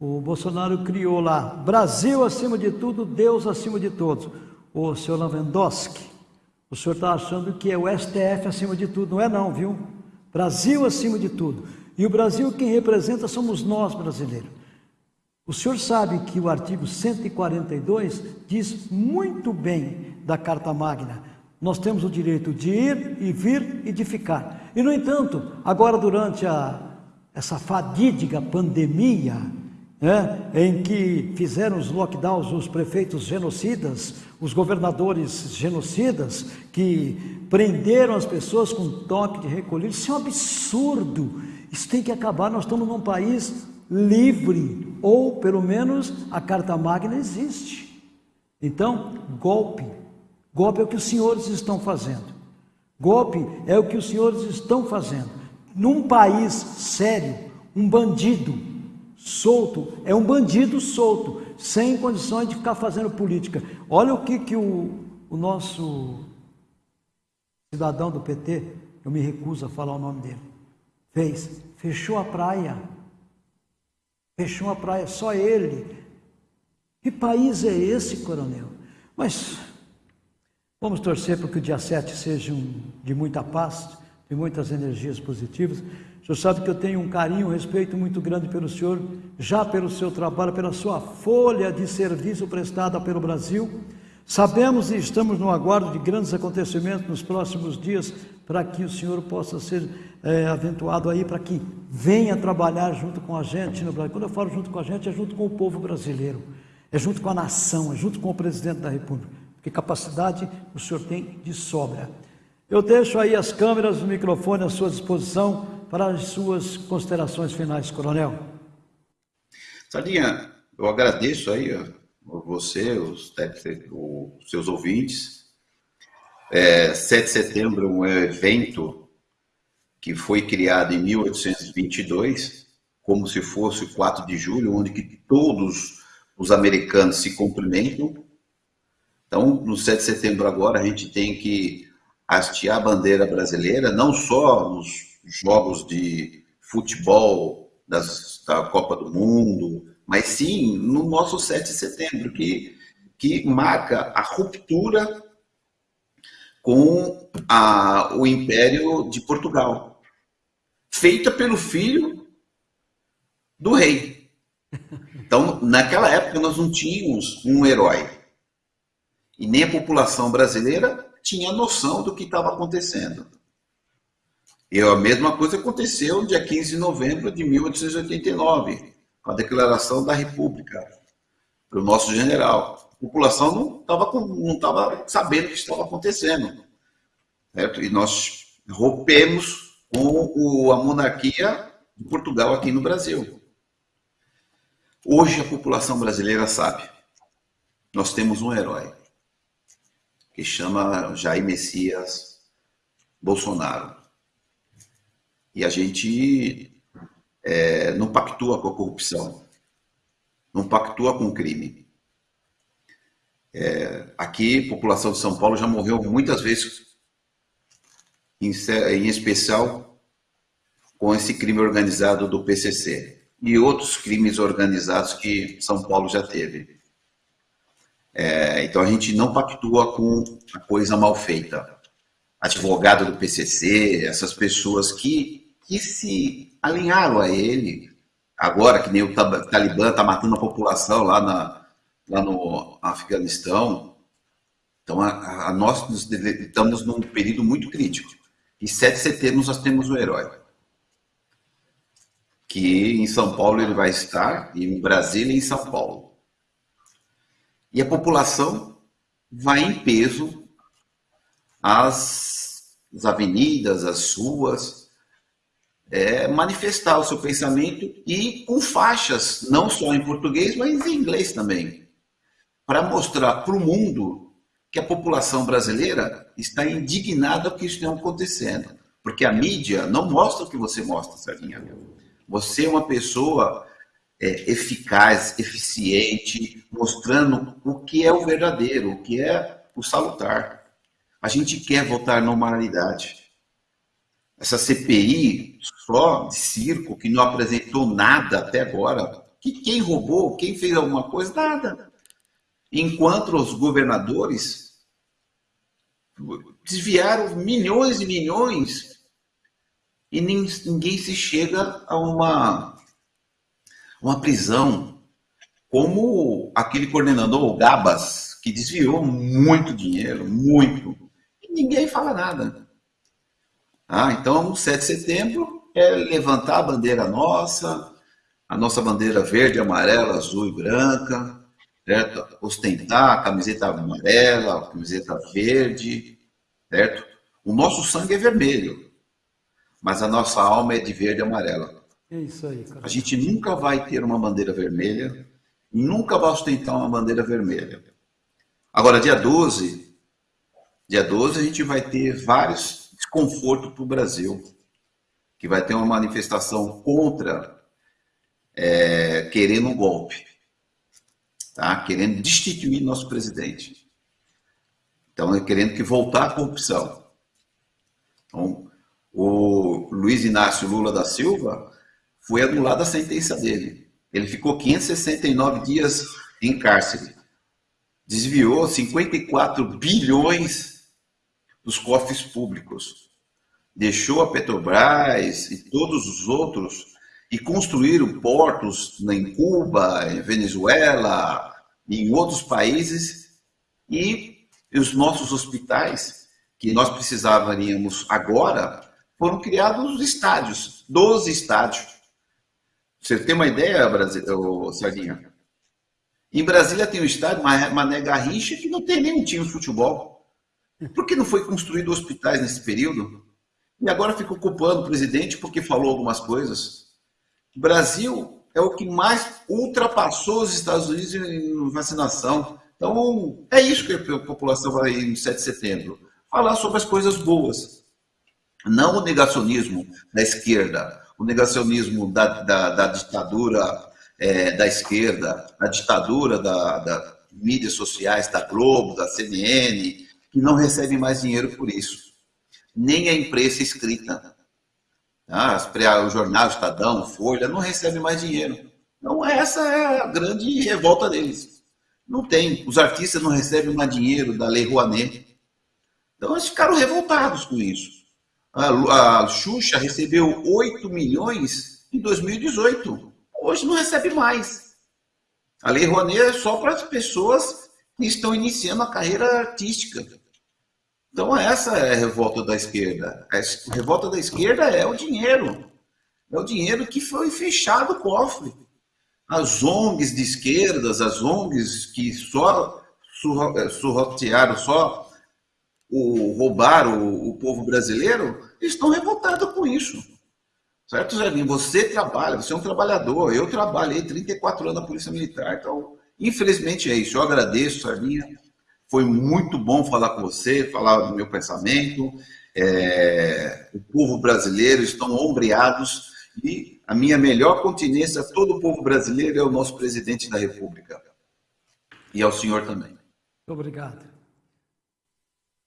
O Bolsonaro criou lá, Brasil acima de tudo, Deus acima de todos. O senhor Lewandowski, o senhor está achando que é o STF acima de tudo, não é não, viu? Brasil acima de tudo. E o Brasil quem representa somos nós brasileiros. O senhor sabe que o artigo 142 diz muito bem da Carta Magna. Nós temos o direito de ir e vir e de ficar. E no entanto, agora durante a, essa fadídica pandemia, né, em que fizeram os lockdowns os prefeitos genocidas, os governadores genocidas, que prenderam as pessoas com toque de recolher. Isso é um absurdo. Isso tem que acabar. Nós estamos num país livre, ou pelo menos a Carta Magna existe. Então, golpe. Golpe é o que os senhores estão fazendo. Golpe é o que os senhores estão fazendo. Num país sério, um bandido solto é um bandido solto, sem condições de ficar fazendo política. Olha o que, que o, o nosso cidadão do PT, eu me recuso a falar o nome dele, fez. Fechou a praia. Fechou a praia, só ele. Que país é esse, coronel? Mas vamos torcer para que o dia 7 seja um, de muita paz, de muitas energias positivas. Senhor sabe que eu tenho um carinho, um respeito muito grande pelo senhor, já pelo seu trabalho, pela sua folha de serviço prestada pelo Brasil. Sabemos e estamos no aguardo de grandes acontecimentos nos próximos dias para que o senhor possa ser é, aventuado aí, para que venha trabalhar junto com a gente no Brasil. Quando eu falo junto com a gente, é junto com o povo brasileiro, é junto com a nação, é junto com o presidente da República, porque capacidade o senhor tem de sobra. Eu deixo aí as câmeras, o microfone à sua disposição para as suas considerações finais, coronel. Sadinha, eu agradeço aí você, os, os seus ouvintes. É, 7 de setembro é um evento que foi criado em 1822, como se fosse o 4 de julho, onde que todos os americanos se cumprimentam. Então, no 7 de setembro agora, a gente tem que hastear a bandeira brasileira, não só nos jogos de futebol das, da Copa do Mundo, mas sim no nosso 7 de setembro, que, que marca a ruptura com a, o Império de Portugal, feita pelo filho do rei. Então, naquela época, nós não tínhamos um herói. E nem a população brasileira tinha noção do que estava acontecendo. E a mesma coisa aconteceu no dia 15 de novembro de 1889 com a declaração da República para o nosso general. A população não estava não tava sabendo o que estava acontecendo. Certo? E nós rompemos com o, a monarquia de Portugal aqui no Brasil. Hoje a população brasileira sabe. Nós temos um herói que chama Jair Messias Bolsonaro. E a gente é, não pactua com a corrupção, não pactua com o crime. É, aqui, a população de São Paulo já morreu muitas vezes, em, em especial com esse crime organizado do PCC e outros crimes organizados que São Paulo já teve. É, então a gente não pactua com a coisa mal feita. Advogado do PCC, essas pessoas que, que se alinharam a ele, agora que nem o Talibã está matando a população lá, na, lá no Afeganistão. Então, a, a nós estamos num período muito crítico. E 7 de setembro nós temos o herói. Que em São Paulo ele vai estar, e em Brasília e em São Paulo. E a população vai em peso às, às avenidas, às ruas, é, manifestar o seu pensamento e com faixas, não só em português, mas em inglês também, para mostrar para o mundo que a população brasileira está indignada com o que está acontecendo. Porque a mídia não mostra o que você mostra, Sardinha. Você é uma pessoa é, eficaz, eficiente, mostrando o que é o verdadeiro, o que é o salutar. A gente quer voltar à normalidade. Essa CPI só de circo, que não apresentou nada até agora, Que quem roubou, quem fez alguma coisa, nada. Enquanto os governadores desviaram milhões e milhões e ninguém se chega a uma, uma prisão como aquele coordenador, o Gabas, que desviou muito dinheiro, muito, e ninguém fala nada. Ah, então, 7 de setembro é levantar a bandeira nossa, a nossa bandeira verde, amarela, azul e branca, certo? Ostentar a camiseta amarela, a camiseta verde, certo? O nosso sangue é vermelho, mas a nossa alma é de verde e amarela. É isso aí, cara. A gente nunca vai ter uma bandeira vermelha, nunca vai ostentar uma bandeira vermelha. Agora, dia 12, dia 12 a gente vai ter vários desconfortos para o Brasil, que vai ter uma manifestação contra, é, querendo um golpe, tá? querendo destituir nosso presidente. Então, é querendo que voltar a corrupção. Então, o Luiz Inácio Lula da Silva foi anulada a sentença dele. Ele ficou 569 dias em cárcere desviou 54 bilhões dos cofres públicos. Deixou a Petrobras e todos os outros e construíram portos em Cuba, em Venezuela, em outros países e os nossos hospitais que nós precisaríamos agora foram criados estádios, 12 estádios. Você tem uma ideia, Sardinha? Em Brasília tem o estádio Mané Garrincha, que não tem nenhum time de futebol. Por que não foi construído hospitais nesse período? E agora fica ocupando o presidente porque falou algumas coisas. O Brasil é o que mais ultrapassou os Estados Unidos em vacinação. Então, é isso que a população vai no 7 de setembro. Falar sobre as coisas boas. Não o negacionismo da esquerda, o negacionismo da, da, da ditadura é, da esquerda, a ditadura da, da mídias sociais, da Globo, da CNN, que não recebem mais dinheiro por isso. Nem a imprensa escrita. Tá? O jornal, o Estadão, Folha, não recebe mais dinheiro. Então, essa é a grande revolta deles. Não tem. Os artistas não recebem mais dinheiro da Lei Rouanet. Então, eles ficaram revoltados com isso. A, a Xuxa recebeu 8 milhões em 2018 hoje não recebe mais. A Lei Rouanet é só para as pessoas que estão iniciando a carreira artística. Então essa é a revolta da esquerda. A revolta da esquerda é o dinheiro. É o dinheiro que foi fechado o cofre. As ONGs de esquerdas, as ONGs que só surrotearam, só o, roubaram o, o povo brasileiro, estão revoltados com isso. Certo, Jardim? Você trabalha, você é um trabalhador. Eu trabalhei 34 anos na Polícia Militar. Então, infelizmente é isso. Eu agradeço, Sardinha. Foi muito bom falar com você, falar do meu pensamento. É, o povo brasileiro estão ombreados e a minha melhor continência, todo o povo brasileiro é o nosso presidente da República. E ao senhor também. Obrigado.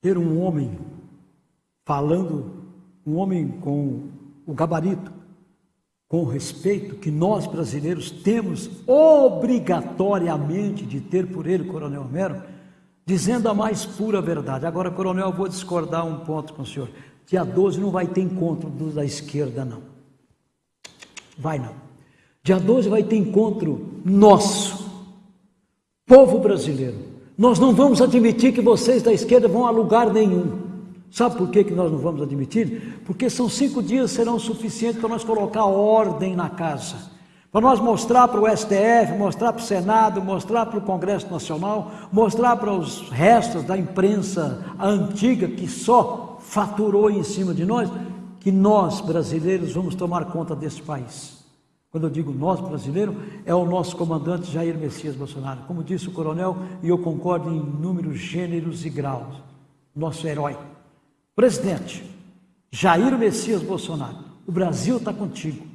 Ter um homem falando, um homem com o gabarito, com respeito que nós brasileiros temos obrigatoriamente de ter por ele, Coronel Romero, dizendo a mais pura verdade. Agora, Coronel, eu vou discordar um ponto com o senhor. Dia 12 não vai ter encontro da esquerda, não. Vai não. Dia 12 vai ter encontro nosso, povo brasileiro. Nós não vamos admitir que vocês da esquerda vão a lugar nenhum. Sabe por que, que nós não vamos admitir? Porque são cinco dias serão suficientes para nós colocar ordem na casa. Para nós mostrar para o STF, mostrar para o Senado, mostrar para o Congresso Nacional, mostrar para os restos da imprensa antiga que só faturou em cima de nós, que nós brasileiros vamos tomar conta desse país. Quando eu digo nós brasileiros, é o nosso comandante Jair Messias Bolsonaro. Como disse o coronel, e eu concordo em números, gêneros e graus, nosso herói. Presidente, Jair Messias Bolsonaro, o Brasil está contigo.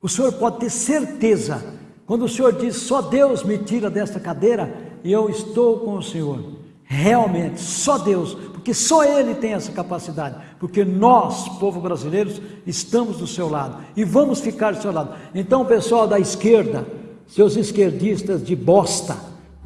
O senhor pode ter certeza, quando o senhor diz só Deus me tira desta cadeira, eu estou com o senhor. Realmente, só Deus, porque só Ele tem essa capacidade, porque nós, povo brasileiro, estamos do seu lado e vamos ficar do seu lado. Então, pessoal da esquerda, seus esquerdistas de bosta,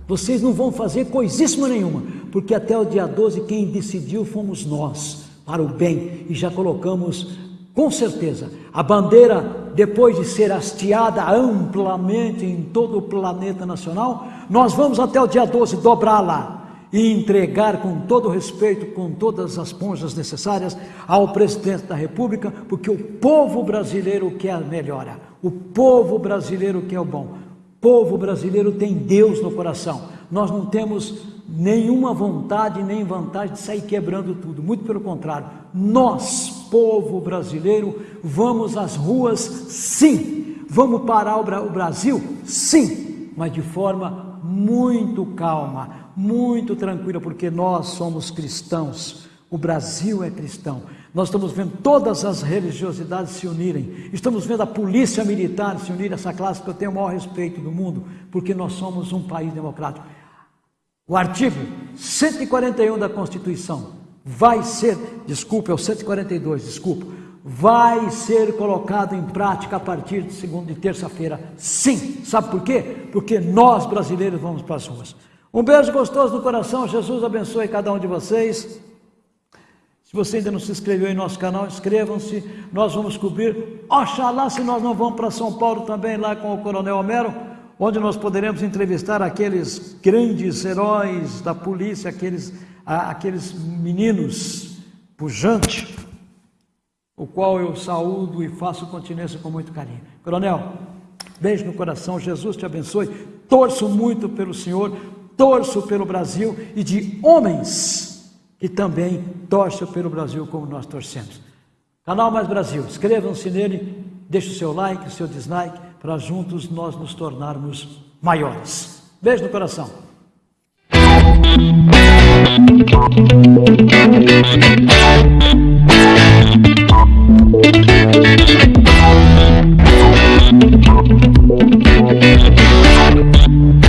vocês não vão fazer coisíssima nenhuma, porque até o dia 12 quem decidiu fomos nós, para o bem, e já colocamos com certeza a bandeira, depois de ser hasteada amplamente em todo o planeta nacional, nós vamos até o dia 12 dobrá-la e entregar com todo respeito, com todas as ponjas necessárias ao presidente da República, porque o povo brasileiro quer a melhora, o povo brasileiro quer o bom, o povo brasileiro tem Deus no coração. Nós não temos nenhuma vontade nem vantagem de sair quebrando tudo, muito pelo contrário, nós, povo brasileiro, vamos às ruas, sim, vamos parar o Brasil, sim, mas de forma muito calma, muito tranquila, porque nós somos cristãos, o Brasil é cristão. Nós estamos vendo todas as religiosidades se unirem, estamos vendo a polícia militar se unir, essa classe que eu tenho o maior respeito do mundo, porque nós somos um país democrático. O artigo 141 da Constituição vai ser, desculpa, é o 142, desculpa, vai ser colocado em prática a partir de segunda e terça-feira. Sim, sabe por quê? Porque nós brasileiros vamos para as ruas. Um beijo gostoso no coração, Jesus abençoe cada um de vocês. Se você ainda não se inscreveu em nosso canal, inscrevam-se. Nós vamos cobrir. Oxalá se nós não vamos para São Paulo também, lá com o Coronel Homero, onde nós poderemos entrevistar aqueles grandes heróis da polícia, aqueles, aqueles meninos pujantes, o qual eu saúdo e faço continência com muito carinho. Coronel, beijo no coração, Jesus te abençoe. Torço muito pelo Senhor, torço pelo Brasil e de homens que também torcem pelo Brasil como nós torcemos. Canal Mais Brasil, inscrevam-se nele, deixe o seu like, o seu dislike, para juntos nós nos tornarmos maiores. Beijo no coração. Música